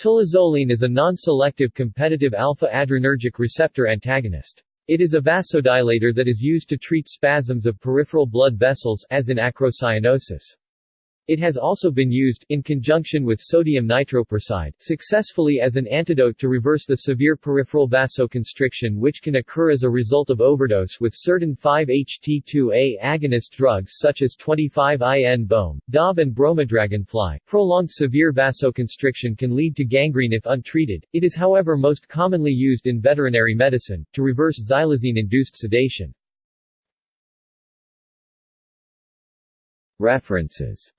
Tolazoline is a non-selective competitive alpha-adrenergic receptor antagonist. It is a vasodilator that is used to treat spasms of peripheral blood vessels as in acrocyanosis. It has also been used, in conjunction with sodium nitroprusside, successfully as an antidote to reverse the severe peripheral vasoconstriction which can occur as a result of overdose with certain 5-HT2A agonist drugs such as 25I-NBOMe, DAB and bromodragonfly. Prolonged severe vasoconstriction can lead to gangrene if untreated. It is however most commonly used in veterinary medicine, to reverse xylazine-induced sedation. References